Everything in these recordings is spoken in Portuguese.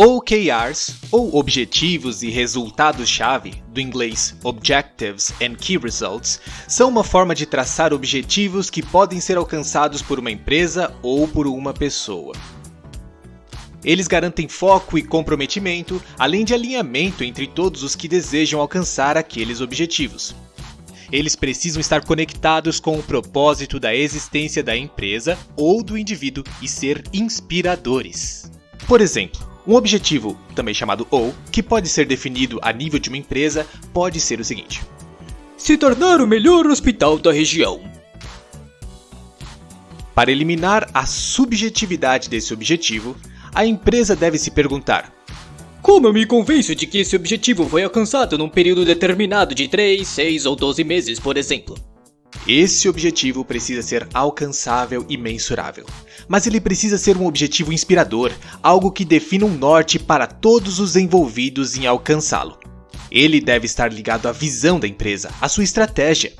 OKRs, ou Objetivos e Resultados-Chave, do inglês Objectives and Key Results, são uma forma de traçar objetivos que podem ser alcançados por uma empresa ou por uma pessoa. Eles garantem foco e comprometimento, além de alinhamento entre todos os que desejam alcançar aqueles objetivos. Eles precisam estar conectados com o propósito da existência da empresa ou do indivíduo e ser inspiradores. Por exemplo, um objetivo, também chamado O, que pode ser definido a nível de uma empresa, pode ser o seguinte: se tornar o melhor hospital da região. Para eliminar a subjetividade desse objetivo, a empresa deve se perguntar: Como eu me convenço de que esse objetivo foi alcançado num período determinado de 3, 6 ou 12 meses, por exemplo? Esse objetivo precisa ser alcançável e mensurável. Mas ele precisa ser um objetivo inspirador, algo que defina um norte para todos os envolvidos em alcançá-lo. Ele deve estar ligado à visão da empresa, à sua estratégia.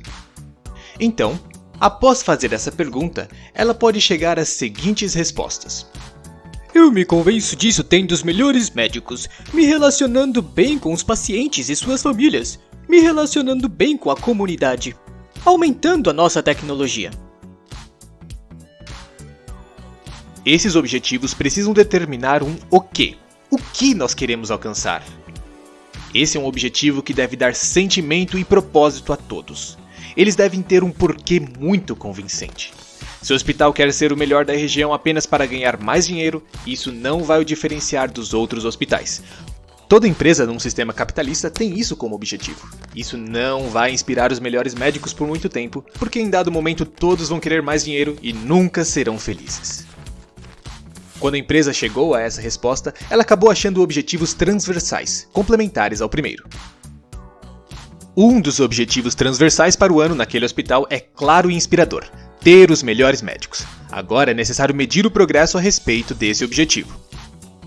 Então, após fazer essa pergunta, ela pode chegar às seguintes respostas. Eu me convenço disso tendo os melhores médicos, me relacionando bem com os pacientes e suas famílias, me relacionando bem com a comunidade, aumentando a nossa tecnologia. Esses objetivos precisam determinar um o que. O que nós queremos alcançar? Esse é um objetivo que deve dar sentimento e propósito a todos. Eles devem ter um porquê muito convincente. Se o hospital quer ser o melhor da região apenas para ganhar mais dinheiro, isso não vai o diferenciar dos outros hospitais, Toda empresa num sistema capitalista tem isso como objetivo. Isso não vai inspirar os melhores médicos por muito tempo, porque em dado momento todos vão querer mais dinheiro e nunca serão felizes. Quando a empresa chegou a essa resposta, ela acabou achando objetivos transversais, complementares ao primeiro. Um dos objetivos transversais para o ano naquele hospital é claro e inspirador: ter os melhores médicos. Agora é necessário medir o progresso a respeito desse objetivo.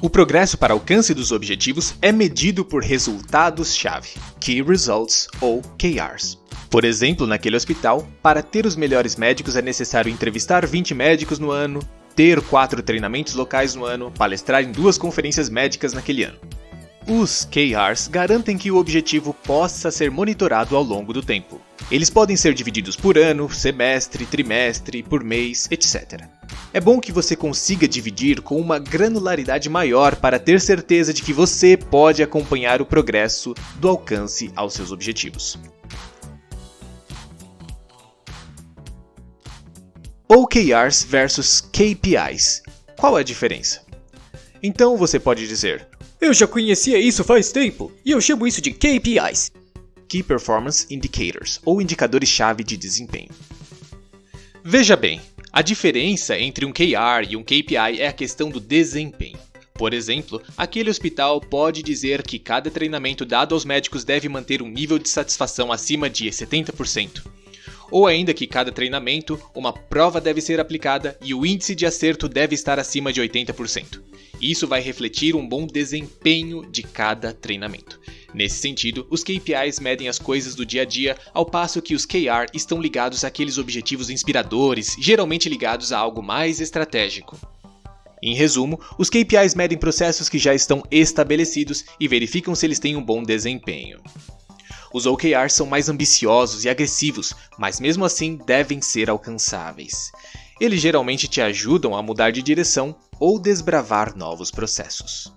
O progresso para alcance dos objetivos é medido por resultados-chave, Key Results ou KRs. Por exemplo, naquele hospital, para ter os melhores médicos é necessário entrevistar 20 médicos no ano, ter 4 treinamentos locais no ano, palestrar em duas conferências médicas naquele ano. Os KRs garantem que o objetivo possa ser monitorado ao longo do tempo. Eles podem ser divididos por ano, semestre, trimestre, por mês, etc. É bom que você consiga dividir com uma granularidade maior para ter certeza de que você pode acompanhar o progresso do alcance aos seus objetivos. OKRs versus KPIs. Qual é a diferença? Então você pode dizer: Eu já conhecia isso faz tempo e eu chamo isso de KPIs. Key Performance Indicators, ou indicadores-chave de desempenho. Veja bem, a diferença entre um KR e um KPI é a questão do desempenho. Por exemplo, aquele hospital pode dizer que cada treinamento dado aos médicos deve manter um nível de satisfação acima de 70%. Ou ainda que cada treinamento, uma prova deve ser aplicada e o índice de acerto deve estar acima de 80%. Isso vai refletir um bom desempenho de cada treinamento. Nesse sentido, os KPIs medem as coisas do dia a dia, ao passo que os KR estão ligados àqueles objetivos inspiradores, geralmente ligados a algo mais estratégico. Em resumo, os KPIs medem processos que já estão estabelecidos e verificam se eles têm um bom desempenho. Os OKRs são mais ambiciosos e agressivos, mas mesmo assim devem ser alcançáveis. Eles geralmente te ajudam a mudar de direção ou desbravar novos processos.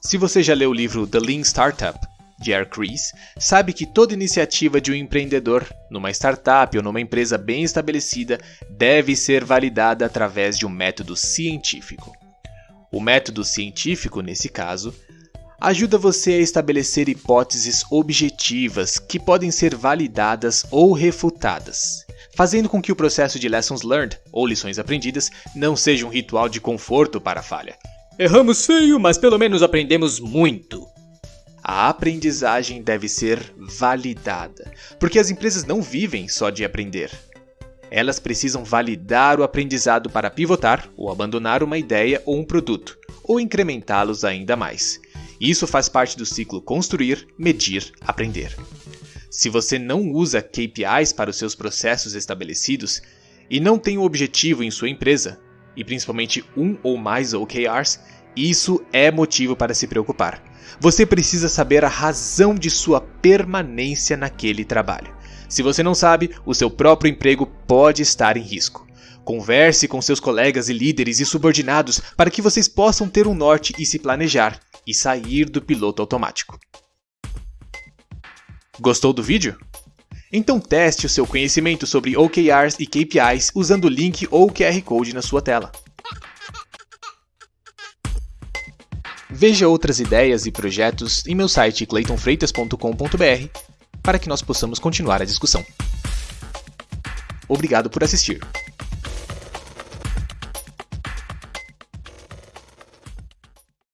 Se você já leu o livro The Lean Startup, de Eric Ries, sabe que toda iniciativa de um empreendedor, numa startup ou numa empresa bem estabelecida, deve ser validada através de um método científico. O método científico, nesse caso, ajuda você a estabelecer hipóteses objetivas que podem ser validadas ou refutadas, fazendo com que o processo de lessons learned ou lições aprendidas não seja um ritual de conforto para a falha, Erramos feio, mas pelo menos aprendemos muito. A aprendizagem deve ser validada, porque as empresas não vivem só de aprender. Elas precisam validar o aprendizado para pivotar ou abandonar uma ideia ou um produto, ou incrementá-los ainda mais. Isso faz parte do ciclo construir, medir, aprender. Se você não usa KPIs para os seus processos estabelecidos e não tem um objetivo em sua empresa, e principalmente um ou mais OKRs, Isso é motivo para se preocupar. Você precisa saber a razão de sua permanência naquele trabalho. Se você não sabe, o seu próprio emprego pode estar em risco. Converse com seus colegas e líderes e subordinados para que vocês possam ter um norte e se planejar e sair do piloto automático. Gostou do vídeo? Então teste o seu conhecimento sobre OKRs e KPIs usando o link ou QR Code na sua tela. Veja outras ideias e projetos em meu site claytonfreitas.com.br para que nós possamos continuar a discussão. Obrigado por assistir.